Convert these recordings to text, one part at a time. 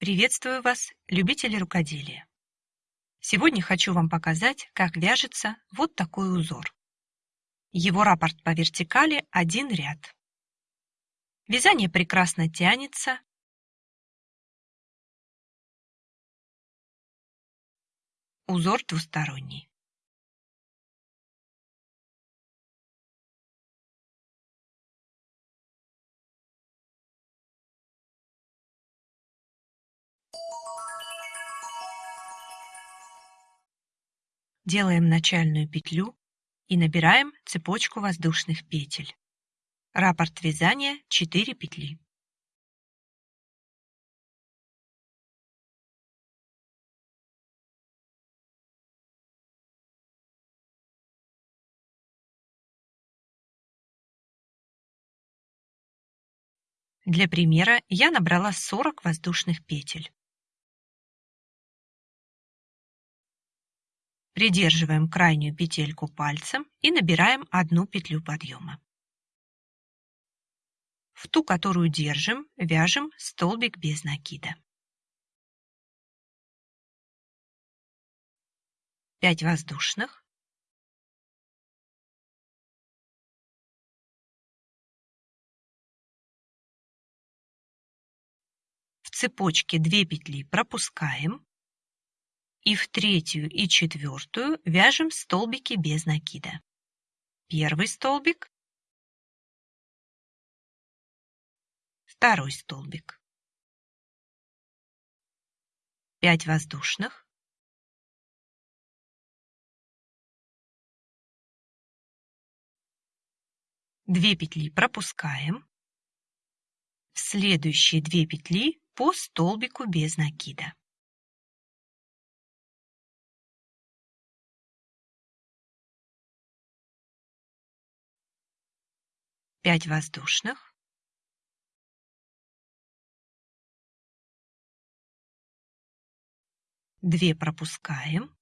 Приветствую вас, любители рукоделия! Сегодня хочу вам показать, как вяжется вот такой узор. Его раппорт по вертикали один ряд. Вязание прекрасно тянется. Узор двусторонний. Делаем начальную петлю и набираем цепочку воздушных петель. Раппорт вязания 4 петли. Для примера я набрала 40 воздушных петель. Придерживаем крайнюю петельку пальцем и набираем одну петлю подъема. В ту, которую держим, вяжем столбик без накида. 5 воздушных. В цепочке 2 петли пропускаем и в третью и четвертую вяжем столбики без накида. Первый столбик, второй столбик. 5 воздушных. Две петли пропускаем. В следующие две петли по столбику без накида. 5 воздушных. Две пропускаем.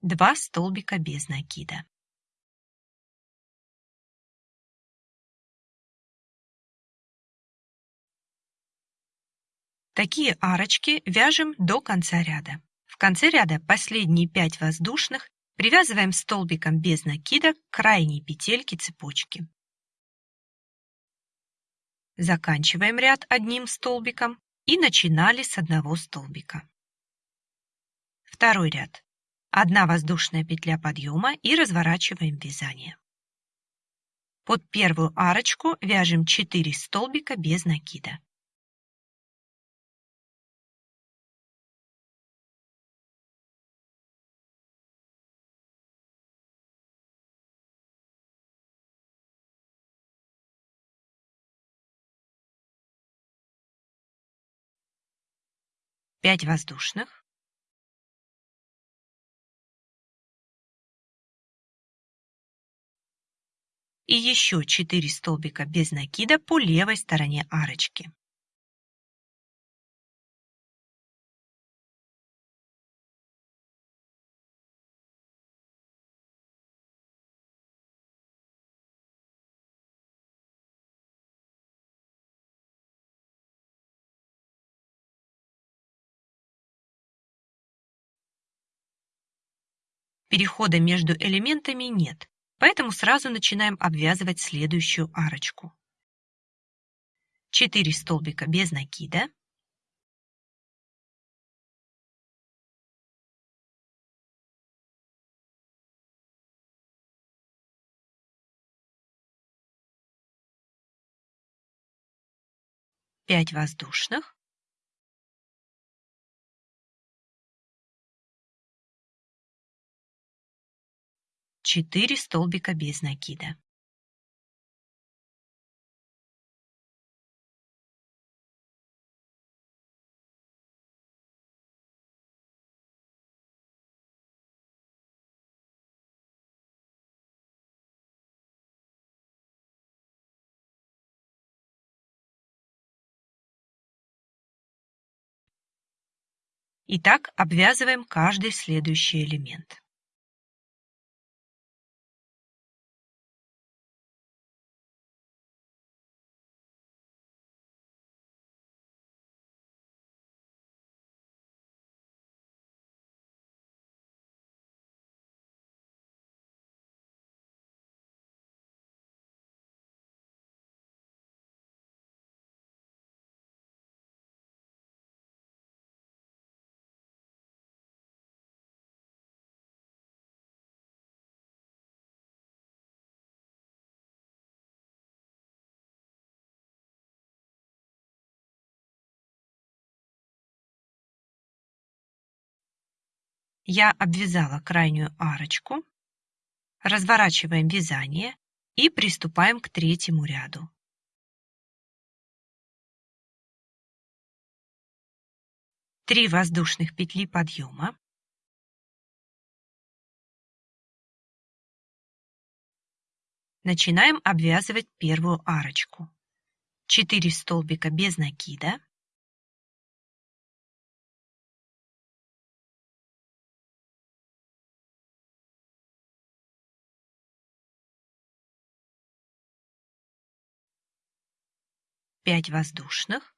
Два столбика без накида. Такие арочки вяжем до конца ряда. В конце ряда последние 5 воздушных привязываем столбиком без накида к крайней петельке цепочки. Заканчиваем ряд одним столбиком и начинали с одного столбика. Второй ряд. Одна воздушная петля подъема и разворачиваем вязание. Под первую арочку вяжем 4 столбика без накида. Пять воздушных. И еще 4 столбика без накида по левой стороне арочки. Перехода между элементами нет, поэтому сразу начинаем обвязывать следующую арочку. 4 столбика без накида. Пять воздушных. 4 столбика без накида. Итак, обвязываем каждый следующий элемент. Я обвязала крайнюю арочку, разворачиваем вязание и приступаем к третьему ряду. Три воздушных петли подъема. Начинаем обвязывать первую арочку. 4 столбика без накида. Пять воздушных.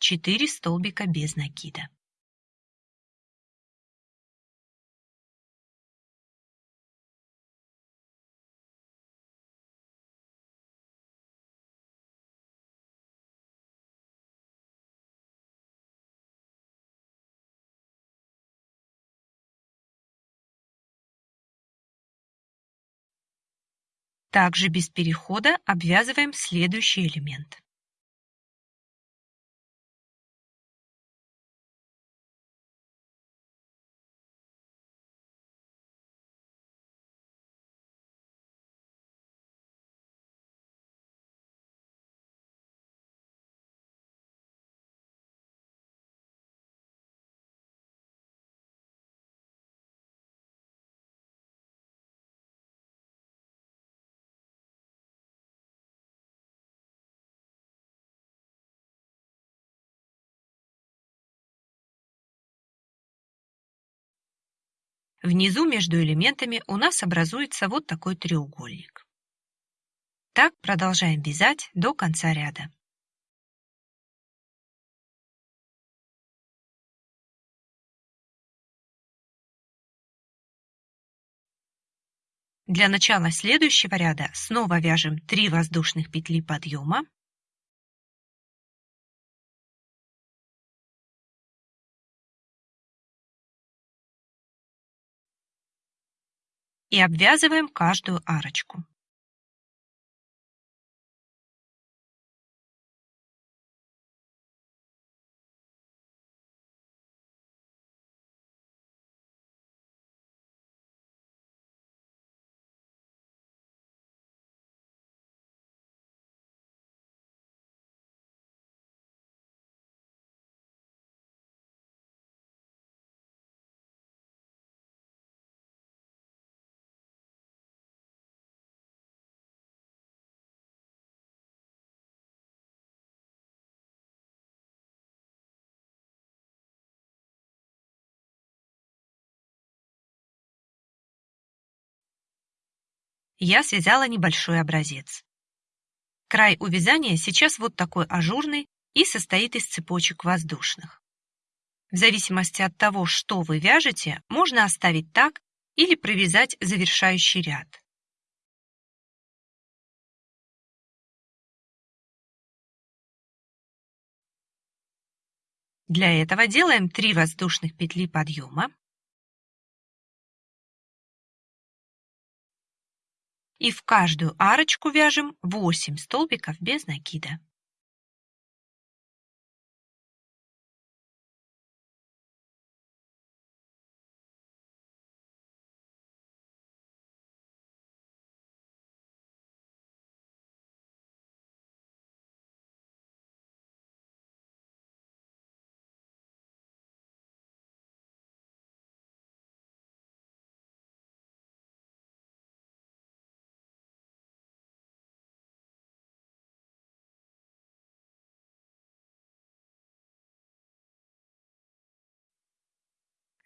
Четыре столбика без накида. Также без перехода обвязываем следующий элемент. Внизу между элементами у нас образуется вот такой треугольник. Так продолжаем вязать до конца ряда. Для начала следующего ряда снова вяжем 3 воздушных петли подъема и обвязываем каждую арочку. Я связала небольшой образец. Край у вязания сейчас вот такой ажурный и состоит из цепочек воздушных. В зависимости от того, что вы вяжете, можно оставить так или провязать завершающий ряд. Для этого делаем 3 воздушных петли подъема, и в каждую арочку вяжем 8 столбиков без накида.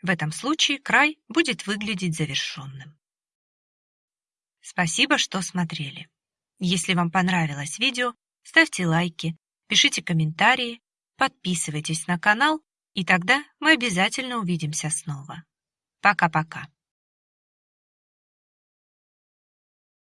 В этом случае край будет выглядеть завершенным. Спасибо, что смотрели. Если вам понравилось видео, ставьте лайки, пишите комментарии, подписывайтесь на канал, и тогда мы обязательно увидимся снова. Пока-пока.